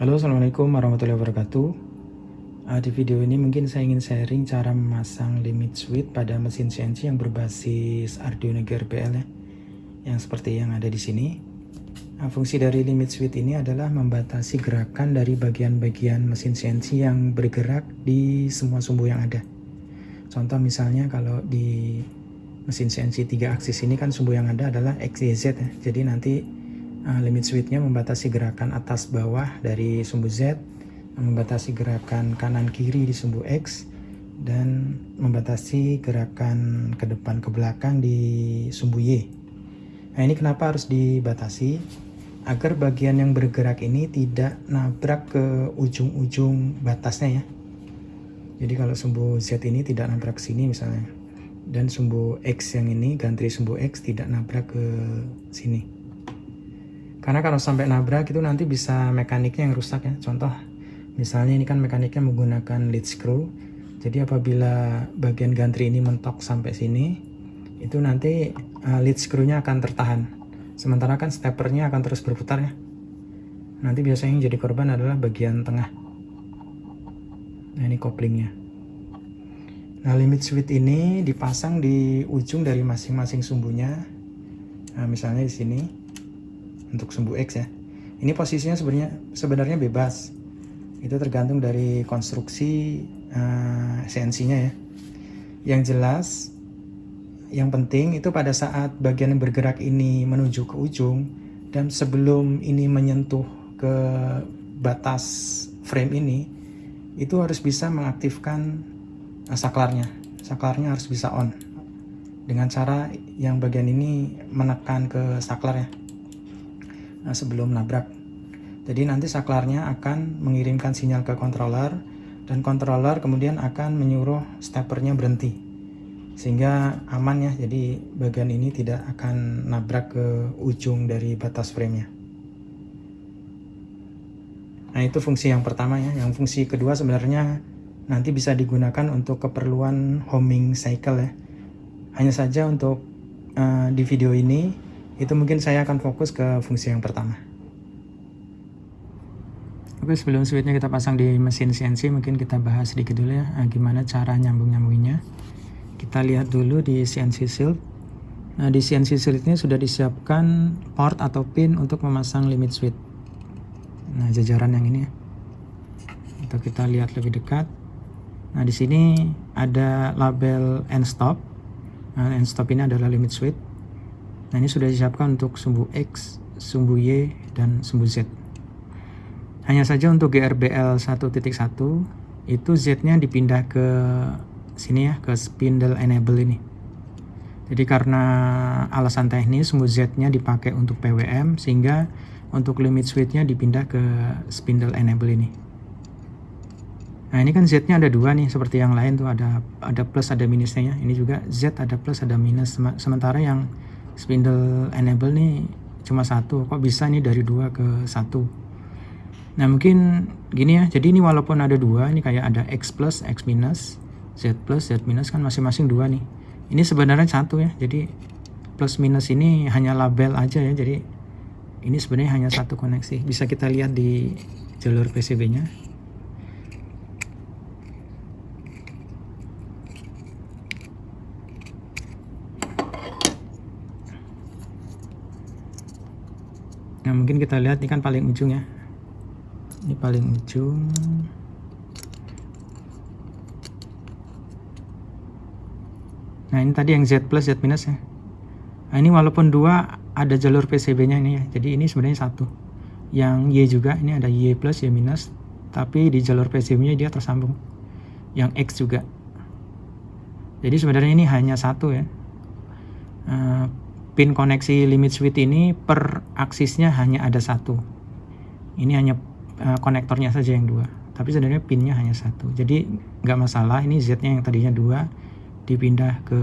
Halo assalamualaikum warahmatullahi wabarakatuh. Uh, Di video ini mungkin saya ingin sharing cara memasang limit switch pada mesin CNC yang berbasis Arduino GRPL ya Yang seperti yang ada di sini. Uh, Fungsi dari limit switch ini adalah membatasi gerakan dari bagian-bagian mesin CNC yang bergerak di semua sumbu yang ada. Contoh misalnya kalau di mesin CNC 3 aksis ini kan sumbu yang ada adalah X, Y, Z ya. Jadi nanti Nah, limit switchnya membatasi gerakan atas bawah dari sumbu Z, membatasi gerakan kanan kiri di sumbu X, dan membatasi gerakan ke depan ke belakang di sumbu Y. Nah ini kenapa harus dibatasi? Agar bagian yang bergerak ini tidak nabrak ke ujung-ujung batasnya ya. Jadi kalau sumbu Z ini tidak nabrak sini misalnya. Dan sumbu X yang ini, gantri sumbu X tidak nabrak ke sini. Karena kalau sampai nabrak itu nanti bisa mekaniknya yang rusak ya. Contoh, misalnya ini kan mekaniknya menggunakan lead screw. Jadi apabila bagian gantri ini mentok sampai sini, itu nanti uh, lead screw-nya akan tertahan. Sementara kan steppernya akan terus berputar ya. Nanti biasanya yang jadi korban adalah bagian tengah. Nah ini koplingnya. Nah limit switch ini dipasang di ujung dari masing-masing sumbunya. Nah, misalnya di sini untuk sumbu X ya. Ini posisinya sebenarnya sebenarnya bebas. Itu tergantung dari konstruksi uh, eh, CNC-nya ya. Yang jelas yang penting itu pada saat bagian yang bergerak ini menuju ke ujung dan sebelum ini menyentuh ke batas frame ini itu harus bisa mengaktifkan uh, saklarnya. Saklarnya harus bisa on dengan cara yang bagian ini menekan ke saklar ya nah, sebelum nabrak. Jadi nanti saklarnya akan mengirimkan sinyal ke controller dan controller kemudian akan menyuruh steppernya berhenti sehingga aman ya. Jadi bagian ini tidak akan nabrak ke ujung dari batas framenya. Nah itu fungsi yang pertama ya. Yang fungsi kedua sebenarnya nanti bisa digunakan untuk keperluan homing cycle ya. Hanya saja untuk uh, di video ini itu mungkin saya akan fokus ke fungsi yang pertama. Oke sebelum switchnya kita pasang di mesin CNC mungkin kita bahas sedikit dulu ya nah, gimana cara nyambung nyambunginya kita lihat dulu di CNC Shield. Nah di CNC Shield ini sudah disiapkan port atau pin untuk memasang limit switch. Nah jajaran yang ini ya. Atau kita lihat lebih dekat. Nah di sini ada label end stop. Nah, end stop ini adalah limit switch Nah ini sudah disiapkan untuk sumbu X, sumbu Y, dan sumbu Z. Hanya saja untuk GRBL 1.1 itu Z-nya dipindah ke sini ya, ke spindle enable ini. Jadi karena alasan teknis sumbu Z-nya dipakai untuk PWM sehingga untuk limit switch-nya dipindah ke spindle enable ini. Nah ini kan Z-nya ada dua nih seperti yang lain tuh ada ada plus ada minusnya ya. Ini juga Z ada plus ada minus sementara yang spindle enable nih cuma satu kok bisa nih dari dua ke satu? Nah mungkin gini ya jadi ini walaupun ada dua ini kayak ada X plus X minus Z plus Z minus kan masing-masing dua nih. Ini sebenarnya satu ya jadi plus minus ini hanya label aja ya jadi ini sebenarnya hanya satu koneksi. Bisa kita lihat di jalur PCB nya mungkin kita lihat ini kan paling ujung ya. Ini paling ujung. Nah ini tadi yang Z plus Z minus ya. Nah ini walaupun dua ada jalur PCB nya ini ya. Jadi ini sebenarnya satu. Yang Y juga ini ada Y plus Y minus. Tapi di jalur PCB nya dia tersambung. Yang X juga. Jadi sebenarnya ini hanya satu ya. Uh, pin koneksi limit switch ini per aksisnya hanya ada satu. Ini hanya uh, konektornya saja yang dua tapi sebenarnya pinnya hanya satu. Jadi nggak masalah ini Z nya yang tadinya dua dipindah ke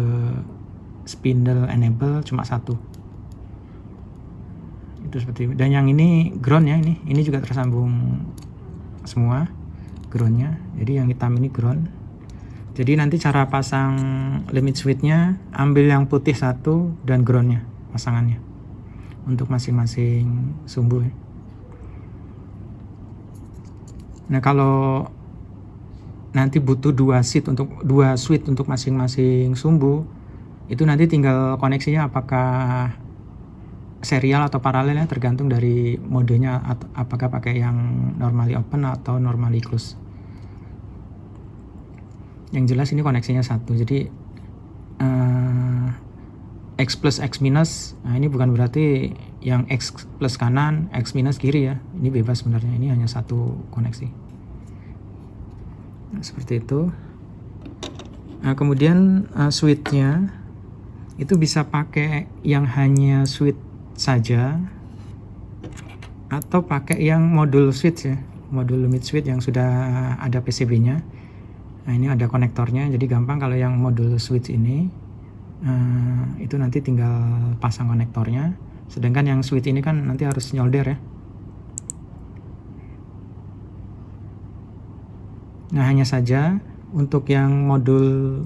spindle enable cuma satu. Itu seperti itu. dan yang ini ground ya ini ini juga tersambung semua groundnya. Jadi yang hitam ini ground jadi nanti cara pasang limit switchnya ambil yang putih satu dan groundnya pasangannya untuk masing-masing sumbu. Nah kalau nanti butuh dua seat untuk dua switch untuk masing-masing sumbu itu nanti tinggal koneksinya apakah serial atau paralel ya tergantung dari modenya apakah pakai yang normally open atau normally close yang jelas ini koneksinya satu. Jadi uh, X plus X minus nah ini bukan berarti yang X plus kanan X minus kiri ya. Ini bebas sebenarnya ini hanya satu koneksi. Nah, seperti itu. Nah, kemudian uh, switchnya itu bisa pakai yang hanya switch saja atau pakai yang modul switch ya. Modul limit switch yang sudah ada PCB nya nah ini ada konektornya jadi gampang kalau yang modul switch ini. Uh, itu nanti tinggal pasang konektornya. Sedangkan yang switch ini kan nanti harus nyolder ya. Nah hanya saja untuk yang modul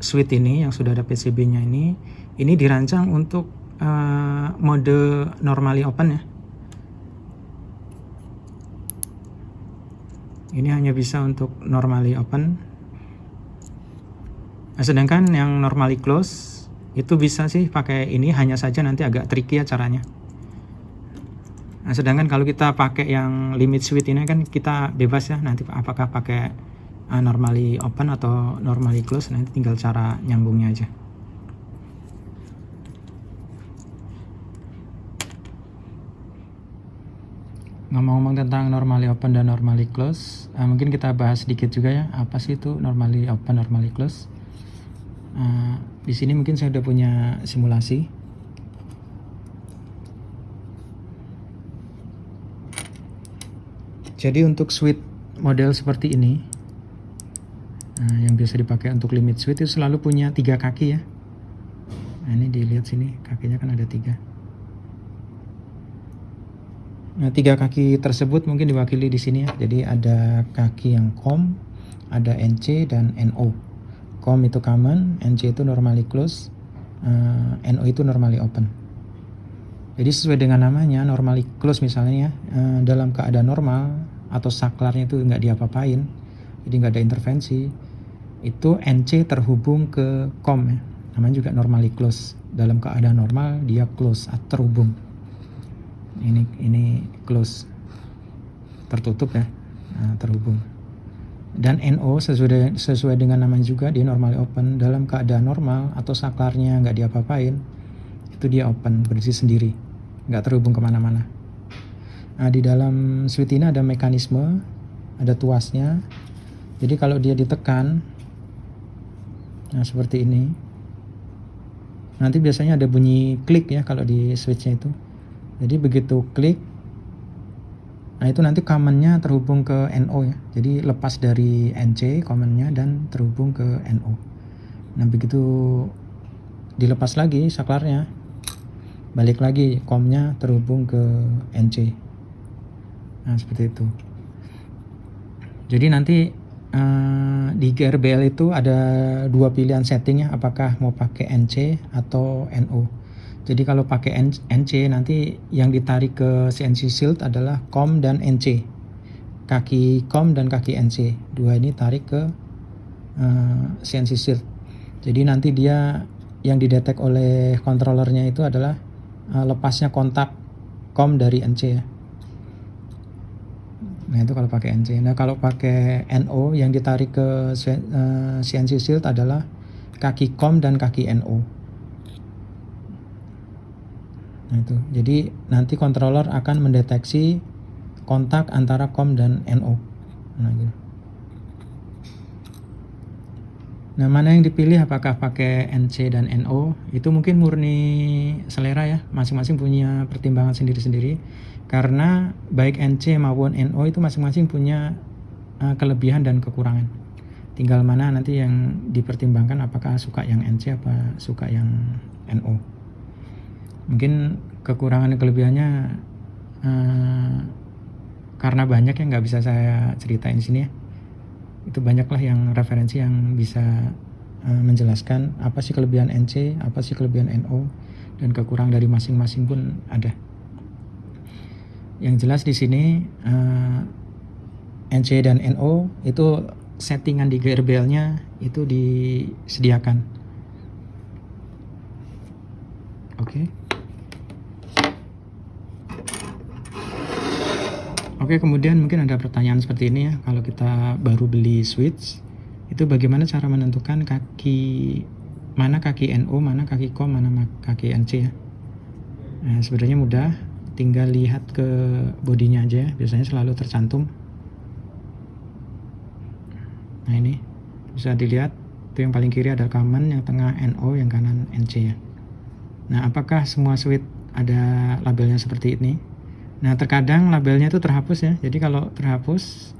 switch ini yang sudah ada PCB-nya ini, ini dirancang untuk uh, mode normally open ya. Ini hanya bisa untuk normally open. Nah, sedangkan yang normally close itu bisa sih pakai ini hanya saja nanti agak tricky ya caranya. Nah, sedangkan kalau kita pakai yang limit switch ini kan kita bebas ya nanti apakah pakai uh, normally open atau normally close nanti tinggal cara nyambungnya aja. Ngomong-ngomong tentang normally open dan normally close, uh, mungkin kita bahas sedikit juga ya apa sih itu normally open, normally close. Uh, di sini mungkin saya udah punya simulasi Jadi untuk switch model seperti ini, nah, yang biasa dipakai untuk limit switch itu selalu punya tiga kaki ya. Nah ini dilihat sini kakinya kan ada tiga. Nah tiga kaki tersebut mungkin diwakili di sini ya. Jadi ada kaki yang COM, ada NC dan NO. COM itu common, NC itu normally close, uh, eh, NO itu normally open. Jadi sesuai dengan namanya normally close misalnya ya eh, dalam keadaan normal atau saklarnya itu nggak diapa-apain, jadi nggak ada intervensi. Itu NC terhubung ke COM ya, namanya juga normally close. Dalam keadaan normal dia close atau terhubung. Ini ini close tertutup ya, nah, terhubung. Dan NO sesuai sesuai dengan namanya juga dia normally open dalam keadaan normal atau saklarnya nggak diapa-apain itu dia open berdiri sendiri nggak terhubung ke mana-mana. Nah, di dalam switch ini ada mekanisme, ada tuasnya. Jadi kalau dia ditekan, nah seperti ini, nanti biasanya ada bunyi klik ya kalau di switchnya itu. Jadi begitu klik, nah itu nanti commonnya terhubung ke NO ya. Jadi lepas dari NC commonnya dan terhubung ke NO. Nah begitu dilepas lagi saklarnya, balik lagi komnya terhubung ke NC nah seperti itu jadi nanti uh, di GRBL itu ada dua pilihan settingnya apakah mau pakai NC atau NO jadi kalau pakai NC nanti yang ditarik ke CNC Shield adalah COM dan NC kaki COM dan kaki NC dua ini tarik ke uh, eh, CNC Shield jadi nanti dia yang didetek oleh controllernya itu adalah uh, lepasnya kontak com dari NC ya. Nah itu kalau pakai NC. Nah kalau pakai NO yang ditarik ke uh, eh, CNC Shield adalah kaki COM dan kaki NO. Nah itu. Jadi nanti controller akan mendeteksi kontak antara COM dan NO. Nah gitu. Nah, mana yang dipilih apakah pakai NC dan NO? Itu mungkin murni selera ya, masing-masing punya pertimbangan sendiri-sendiri. Karena baik NC maupun NO itu masing-masing punya uh, kelebihan dan kekurangan. Tinggal mana nanti yang dipertimbangkan apakah suka yang NC apa suka yang NO. Mungkin kekurangan dan kelebihannya uh, karena banyak yang nggak bisa saya ceritain di sini ya itu banyaklah yang referensi yang bisa uh, menjelaskan apa sih kelebihan NC, apa sih kelebihan NO dan kekurangan dari masing-masing pun ada. Yang jelas di sini uh, NC dan NO itu settingan di GRBL-nya itu disediakan. Oke. Okay. Oke, kemudian mungkin ada pertanyaan seperti ini ya. Kalau kita baru beli switch, itu bagaimana cara menentukan kaki mana kaki NO, mana kaki COM, mana kaki NC ya. Nah, sebenarnya mudah, tinggal lihat ke bodinya aja ya. Biasanya selalu tercantum. Nah, ini bisa dilihat itu yang paling kiri adalah common, yang tengah NO, yang kanan NC ya. Nah, apakah semua switch ada labelnya seperti ini? Nah, terkadang labelnya itu terhapus ya. Jadi kalau terhapus,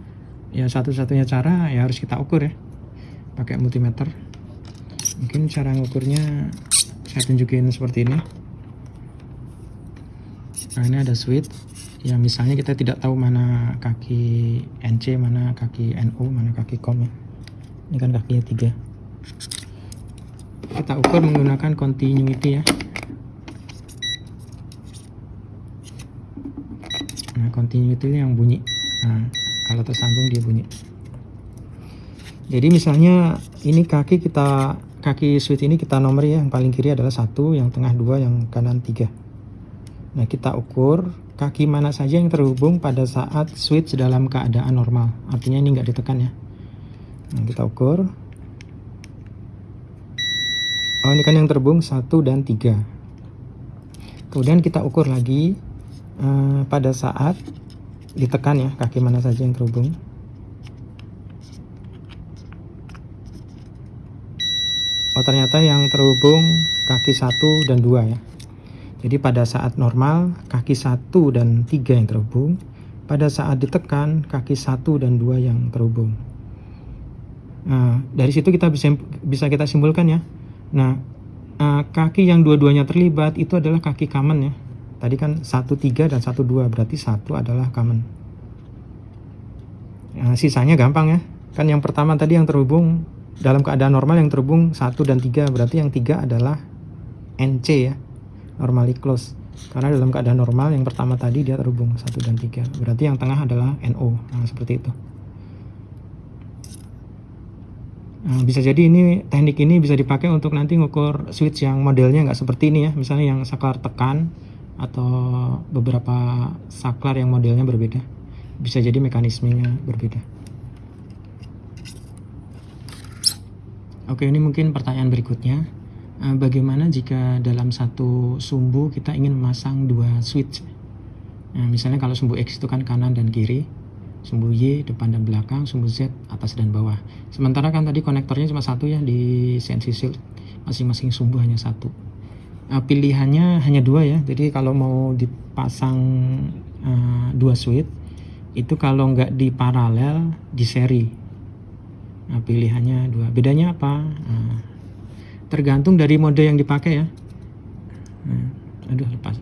ya satu-satunya cara ya harus kita ukur ya. Pakai multimeter. Mungkin cara ngukurnya saya tunjukin seperti ini. Nah, ini ada switch. Ya, misalnya kita tidak tahu mana kaki NC, mana kaki NO, mana kaki COM ya. Ini kan kakinya tiga. Kita ukur menggunakan continuity ya. Nah continuity yang bunyi. Nah kalau tersambung dia bunyi. Jadi misalnya ini kaki kita kaki switch ini kita nomor ya. Yang paling kiri adalah satu yang tengah dua yang kanan tiga. Nah kita ukur kaki mana saja yang terhubung pada saat switch dalam keadaan normal. Artinya ini nggak ditekan ya. Nah, kita ukur. Oh ini kan yang terhubung satu dan tiga. Kemudian kita ukur lagi uh, pada saat ditekan ya kaki mana saja yang terhubung. Oh ternyata yang terhubung kaki satu dan dua ya. Jadi pada saat normal kaki satu dan tiga yang terhubung. Pada saat ditekan kaki satu dan dua yang terhubung. Nah dari situ kita bisa bisa kita simpulkan ya. Nah uh, kaki yang dua-duanya terlibat itu adalah kaki common ya Tadi kan 1 3 dan 1 2 berarti satu adalah common. Nah, sisanya gampang ya. Kan yang pertama tadi yang terhubung dalam keadaan normal yang terhubung 1 dan 3 berarti yang 3 adalah NC ya. Normally close. Karena dalam keadaan normal yang pertama tadi dia terhubung 1 dan 3. Berarti yang tengah adalah NO. Nah, seperti itu. Nah, bisa jadi ini teknik ini bisa dipakai untuk nanti ngukur switch yang modelnya nggak seperti ini ya. Misalnya yang saklar tekan atau beberapa saklar yang modelnya berbeda. Bisa jadi mekanismenya berbeda. Oke ini mungkin pertanyaan berikutnya. Eh, bagaimana jika dalam satu sumbu kita ingin memasang dua switch? Nah, misalnya kalau sumbu X itu kan kanan dan kiri sumbu Y depan dan belakang sumbu Z atas dan bawah. Sementara kan tadi konektornya cuma satu ya di CNC Shield. Masing-masing sumbu hanya satu uh, pilihannya hanya dua ya. Jadi kalau mau dipasang uh, dua switch itu kalau nggak di paralel di seri. Nah, pilihannya dua. Bedanya apa? Uh, tergantung dari mode yang dipakai ya. Nah, aduh lepas.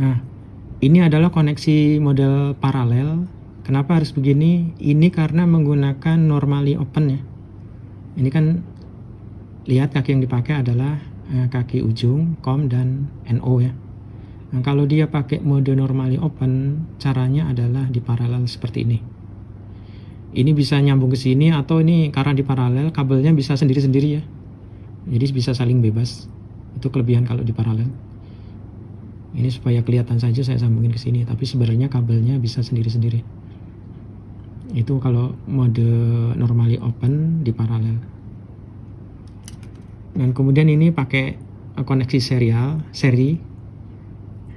Nah ini adalah koneksi model paralel. Kenapa harus begini? Ini karena menggunakan normally open ya. Ini kan lihat kaki yang dipakai adalah eh, kaki ujung, COM dan NO ya. Nah, kalau dia pakai mode normally open, caranya adalah di paralel seperti ini. Ini bisa nyambung ke sini atau ini karena di paralel kabelnya bisa sendiri-sendiri ya. Jadi bisa saling bebas. Itu kelebihan kalau di paralel. Ini supaya kelihatan saja saya sambungin ke sini, tapi sebenarnya kabelnya bisa sendiri-sendiri. Itu kalau mode normally open di paralel dan kemudian ini pakai eh, koneksi serial seri.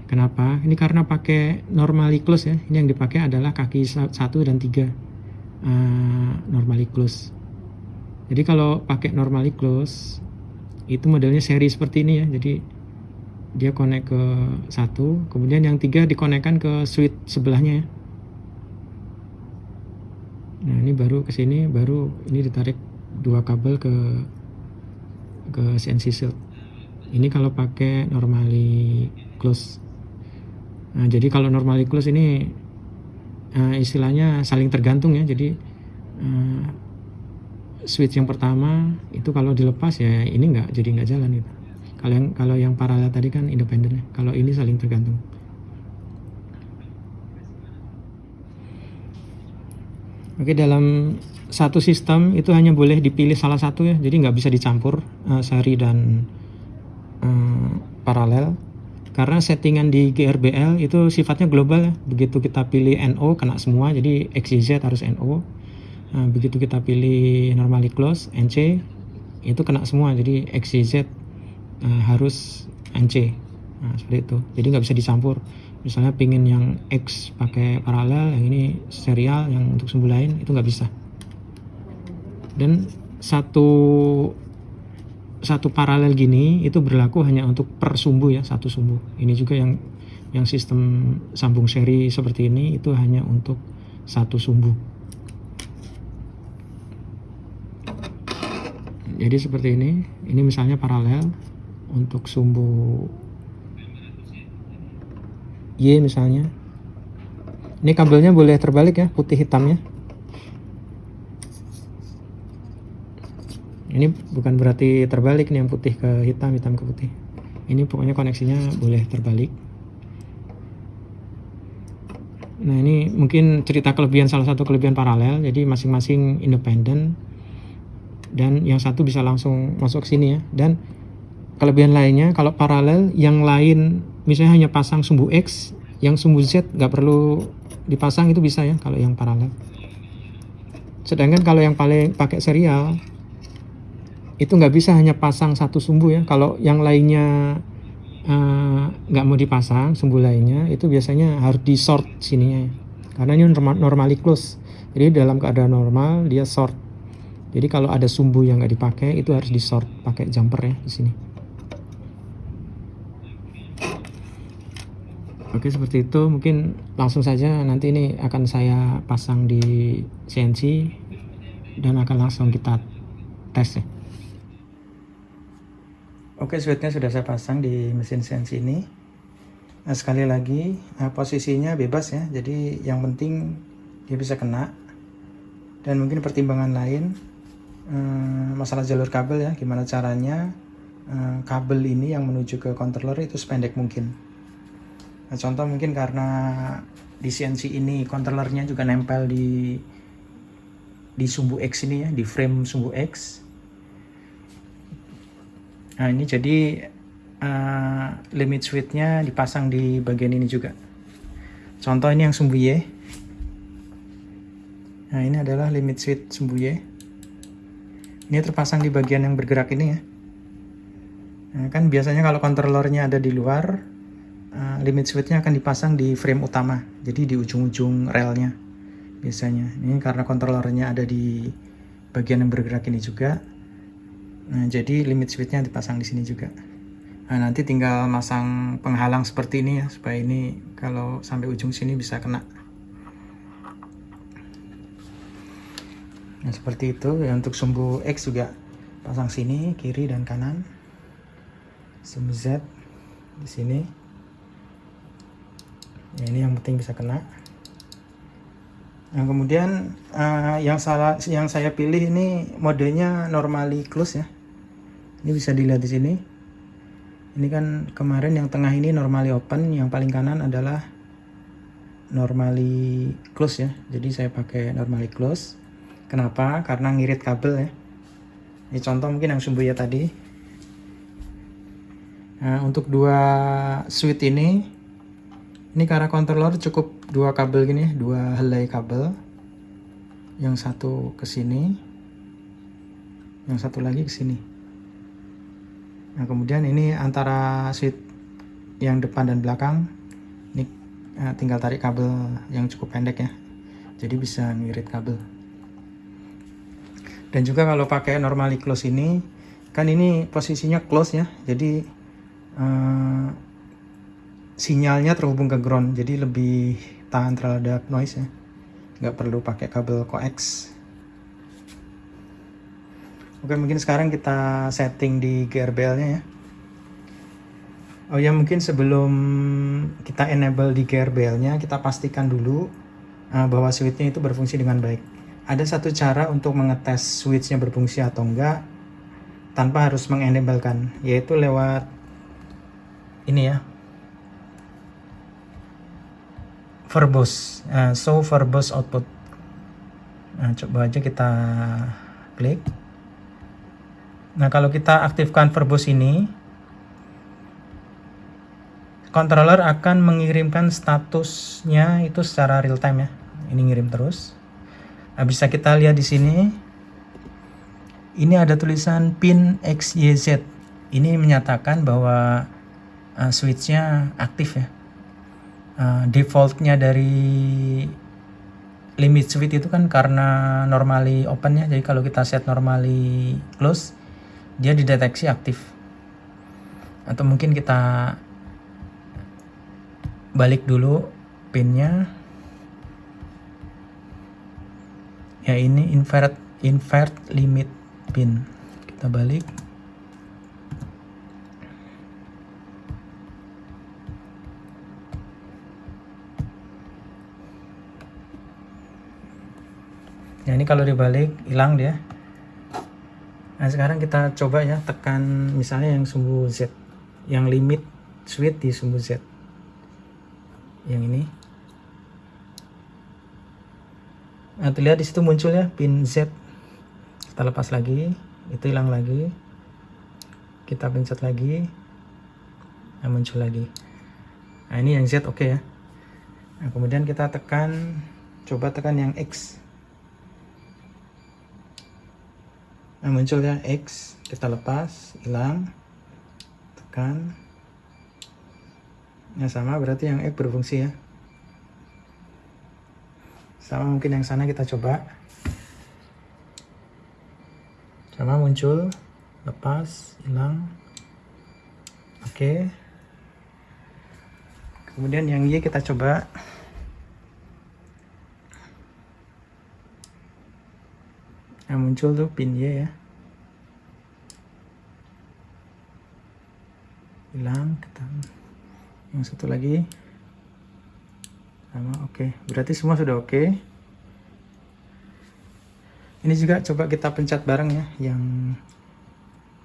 Kenapa? Ini karena pakai normally close ya. Ini yang dipakai adalah kaki satu dan tiga. Uh, normally close jadi kalau pakai normally close itu modelnya seri seperti ini ya. Jadi dia connect ke satu kemudian yang tiga dikonekkan ke switch sebelahnya ya. Nah ini baru ke sini baru ini ditarik dua kabel ke ke CNC Shield ini kalau pakai normally close. Nah, jadi kalau normally close ini uh, istilahnya saling tergantung ya. Jadi uh, switch yang pertama itu kalau dilepas ya ini nggak jadi nggak jalan itu kalau yang kalau yang paralel tadi kan independen ya. Kalau ini saling tergantung Oke dalam satu sistem itu hanya boleh dipilih salah satu ya. Jadi nggak bisa dicampur uh, seri dan uh, paralel. Karena settingan di GRBL itu sifatnya global ya. Begitu kita pilih NO kena semua. Jadi XYZ harus NO nah, begitu kita pilih normally close NC itu kena semua. Jadi XYZ uh, harus NC nah, seperti itu. Jadi nggak bisa dicampur misalnya pingin yang X pakai paralel yang ini serial yang untuk sumbu lain itu nggak bisa. Dan satu satu paralel gini itu berlaku hanya untuk per sumbu ya satu sumbu. Ini juga yang yang sistem sambung seri seperti ini itu hanya untuk satu sumbu. Jadi seperti ini ini misalnya paralel untuk sumbu Y misalnya. Ini kabelnya boleh terbalik ya putih hitamnya. Ini bukan berarti terbalik nih yang putih ke hitam hitam ke putih. Ini pokoknya koneksinya boleh terbalik. Nah ini mungkin cerita kelebihan salah satu kelebihan paralel. Jadi masing-masing independen. Dan yang satu bisa langsung masuk sini ya. Dan kelebihan lainnya kalau paralel yang lain misalnya hanya pasang sumbu X yang sumbu Z nggak perlu dipasang itu bisa ya kalau yang paralel. Sedangkan kalau yang paling pakai serial itu nggak bisa hanya pasang satu sumbu ya. Kalau yang lainnya eh, nggak uh, mau dipasang sumbu lainnya itu biasanya harus di sort sininya. Ya. karena ini normal, normally close. Jadi dalam keadaan normal dia sort. Jadi kalau ada sumbu yang nggak dipakai itu harus di sort pakai jumper ya di sini Oke seperti itu. Mungkin langsung saja nanti ini akan saya pasang di CNC dan akan langsung kita tes ya. Oke switchnya sudah saya pasang di mesin CNC ini. Nah, sekali lagi nah, posisinya bebas ya. Jadi yang penting dia bisa kena. Dan mungkin pertimbangan lain eh, masalah jalur kabel ya. Gimana caranya eh, kabel ini yang menuju ke controller itu sependek mungkin Nah, contoh mungkin karena di CNC ini kontrolernya juga nempel di di sumbu X ini ya, di frame sumbu X. Nah, ini jadi uh, limit switchnya dipasang di bagian ini juga. Contoh ini yang sumbu Y. Nah, ini adalah limit switch sumbu Y. Ini terpasang di bagian yang bergerak ini ya. Nah, kan biasanya kalau kontrolernya ada di luar, limit switchnya akan dipasang di frame utama. Jadi di ujung-ujung relnya biasanya. Ini karena kontrolernya ada di bagian yang bergerak ini juga. Nah jadi limit switchnya dipasang di sini juga. Nah nanti tinggal masang penghalang seperti ini ya supaya ini kalau sampai ujung sini bisa kena. Nah seperti itu. Ya untuk sumbu X juga. Pasang sini kiri dan kanan. Sumbu Z di sini ya, ini yang penting bisa kena. Nah kemudian uh, yang salah yang saya pilih ini modenya normally close ya. Ini bisa dilihat di sini. Ini kan kemarin yang tengah ini normally open yang paling kanan adalah normally close ya. Jadi saya pakai normally close. Kenapa? Karena ngirit kabel ya. Ini contoh mungkin yang sumbu ya tadi. Nah untuk dua switch ini ini karena controller cukup dua kabel gini dua helai kabel. Yang satu ke sini yang satu lagi ke sini. Nah kemudian ini antara switch yang depan dan belakang. Ini nah, tinggal tarik kabel yang cukup pendek ya. Jadi bisa ngirit kabel. Dan juga kalau pakai normally close ini kan ini posisinya close ya. Jadi uh, sinyalnya terhubung ke ground jadi lebih tahan terhadap noise ya nggak perlu pakai kabel coax. Oke mungkin sekarang kita setting di GRBL nya ya. Oh ya mungkin sebelum kita enable di GRBL nya kita pastikan dulu uh, bahwa switchnya itu berfungsi dengan baik. Ada satu cara untuk mengetes switchnya berfungsi atau enggak tanpa harus mengenablekan yaitu lewat ini ya verbose uh, show verbose output nah, coba aja kita klik nah kalau kita aktifkan verbose ini controller akan mengirimkan statusnya itu secara real time ya. Ini ngirim terus. Nah, bisa kita lihat di sini. Ini ada tulisan pin XYZ. Ini menyatakan bahwa uh, switchnya aktif ya. Uh, defaultnya dari limit switch itu kan karena normally open ya. Jadi kalau kita set normally close, dia dideteksi aktif. Atau mungkin kita balik dulu pinnya ya ini invert invert limit pin kita balik ya ini kalau dibalik hilang dia. Nah sekarang kita coba ya tekan misalnya yang sumbu Z. Yang limit switch di sumbu Z. Yang ini. Nah terlihat di situ muncul ya pin Z. Kita lepas lagi itu hilang lagi. Kita pencet lagi nah muncul lagi. Nah ini yang Z oke okay ya. Nah kemudian kita tekan coba tekan yang X nah muncul ya X kita lepas hilang tekan. Yang sama berarti yang X berfungsi ya. Sama mungkin yang sana kita coba. Sama muncul lepas hilang. Oke. Kemudian yang Y kita coba yang muncul tuh pin Y ya. Hilang yang satu lagi. Sama oke. Okay. berarti semua sudah oke. Okay. ini juga coba kita pencet bareng ya yang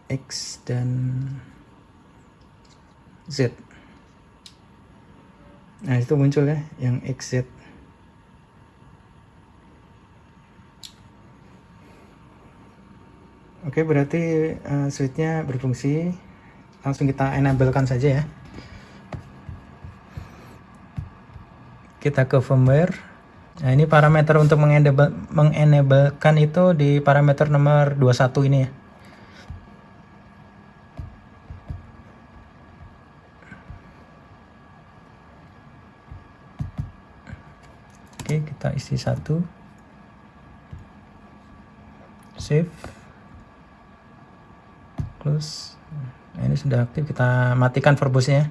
X dan Z. Nah itu muncul ya yang XZ Oke, berarti uh, switchnya berfungsi. Langsung kita enablekan saja ya. kita ke firmware nah ini parameter untuk mengenable, mengenablekan itu di parameter nomor 21 ini ya oke kita isi satu save close nah, ini sudah aktif kita matikan verbose nya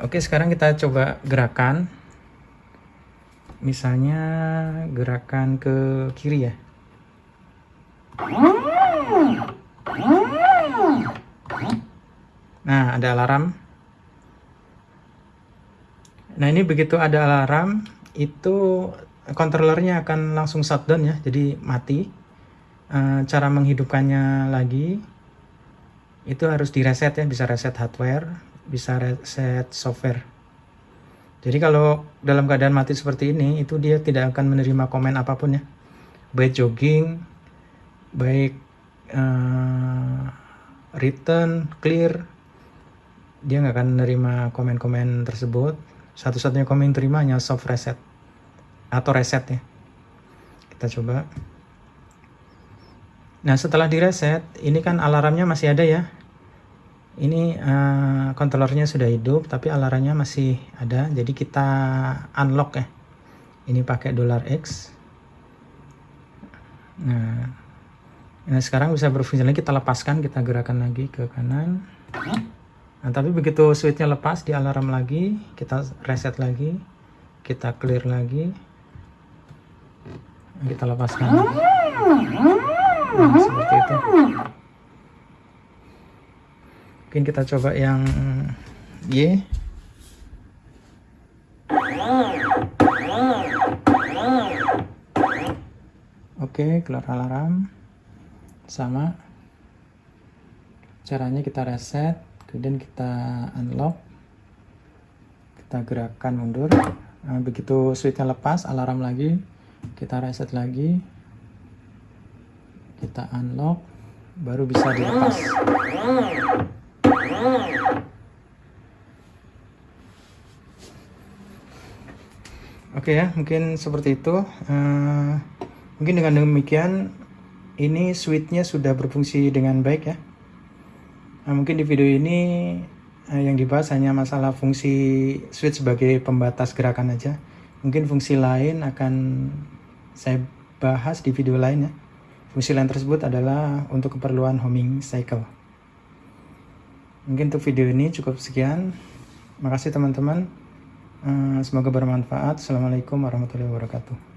Oke, sekarang kita coba gerakan. Misalnya gerakan ke kiri ya. Nah, ada alarm. Nah, ini begitu ada alarm, itu controllernya akan langsung shutdown ya, jadi mati. Eh, cara menghidupkannya lagi, itu harus di reset ya, bisa reset hardware, bisa reset software. Jadi kalau dalam keadaan mati seperti ini, itu dia tidak akan menerima komen apa pun ya. Baik jogging, baik uh, return, clear, dia nggak akan menerima komen-komen tersebut. Satu-satunya komen terima hanya soft reset atau reset ya. Kita coba. Nah setelah di reset, ini kan alarmnya masih ada ya. Ini uh, sudah hidup tapi alarmnya masih ada. Jadi kita unlock ya. Ini pakai dollar X. Nah nah sekarang bisa berfungsi lagi kita lepaskan kita gerakan lagi ke kanan. Nah tapi begitu switchnya lepas di alarm lagi kita reset lagi kita clear lagi. Kita lepaskan nah, seperti itu. Mungkin kita coba yang Y. Oke keluar alarm. Sama. Caranya kita reset kemudian kita unlock. Kita gerakan mundur. Nah, begitu switchnya lepas alarm lagi. Kita reset lagi kita unlock baru bisa dilepas Oke ya, mungkin seperti itu. Uh, mungkin dengan demikian, ini switchnya sudah berfungsi dengan baik ya. Nah, mungkin di video ini uh, yang dibahas hanya masalah fungsi switch sebagai pembatas gerakan aja. Mungkin fungsi lain akan saya bahas di video lain ya. Fungsi lain tersebut adalah untuk keperluan homing cycle. Mungkin untuk video ini cukup sekian. Makasih teman-teman. Eh, semoga bermanfaat. Assalamualaikum warahmatullahi wabarakatuh.